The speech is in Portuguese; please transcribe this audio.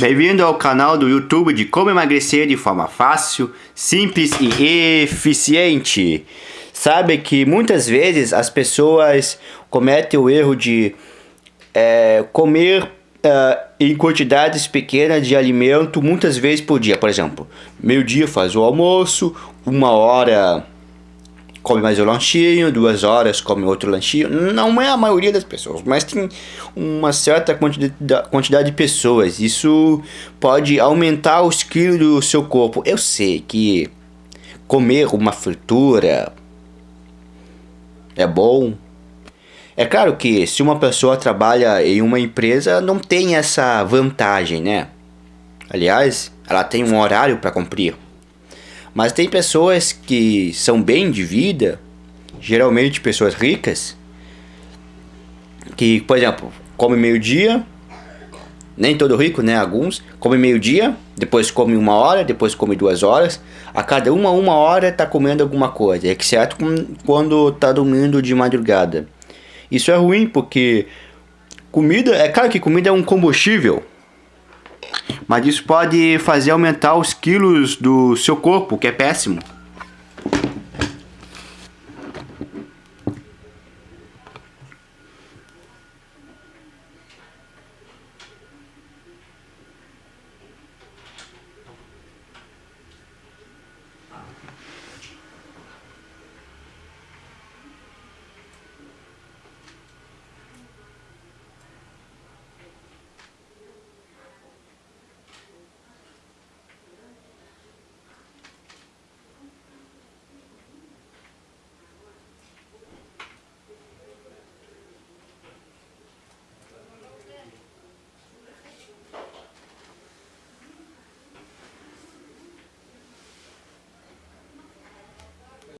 Bem-vindo ao canal do YouTube de como emagrecer de forma fácil, simples e eficiente. Sabe que muitas vezes as pessoas cometem o erro de é, comer uh, em quantidades pequenas de alimento muitas vezes por dia. Por exemplo, meio dia faz o almoço, uma hora come mais um lanchinho, duas horas come outro lanchinho. Não é a maioria das pessoas, mas tem uma certa quantidade, quantidade de pessoas. Isso pode aumentar os quilos do seu corpo. Eu sei que comer uma fritura é bom. É claro que se uma pessoa trabalha em uma empresa, não tem essa vantagem, né? Aliás, ela tem um horário para cumprir. Mas tem pessoas que são bem de vida, geralmente pessoas ricas, que, por exemplo, come meio-dia, nem todo rico, né? Alguns, come meio-dia, depois come uma hora, depois come duas horas. A cada uma, uma hora tá comendo alguma coisa, exceto quando tá dormindo de madrugada. Isso é ruim porque comida, é claro que comida é um combustível, mas isso pode fazer aumentar os quilos do seu corpo, que é péssimo.